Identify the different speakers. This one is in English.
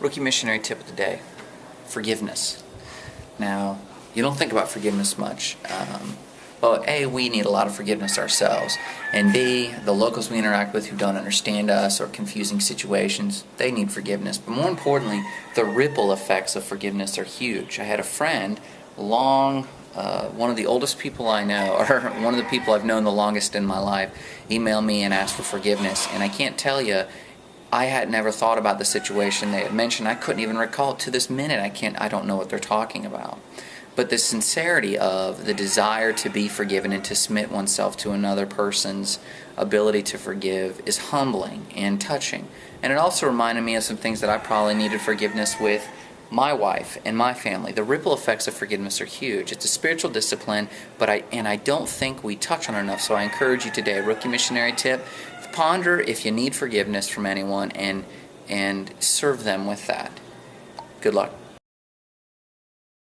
Speaker 1: Rookie missionary tip of the day forgiveness. Now, you don't think about forgiveness much. Um, well, A, we need a lot of forgiveness ourselves. And B, the locals we interact with who don't understand us or confusing situations, they need forgiveness. But more importantly, the ripple effects of forgiveness are huge. I had a friend, long, uh, one of the oldest people I know, or one of the people I've known the longest in my life, email me and ask for forgiveness. And I can't tell you, I had never thought about the situation they had mentioned. I couldn't even recall to this minute. I can't. I don't know what they're talking about. But the sincerity of the desire to be forgiven and to submit oneself to another person's ability to forgive is humbling and touching. And it also reminded me of some things that I probably needed forgiveness with my wife and my family. The ripple effects of forgiveness are huge. It's a spiritual discipline, but I and I don't think we touch on enough. So I encourage you today, rookie missionary tip, ponder if you need forgiveness from anyone and and serve them with that. Good luck.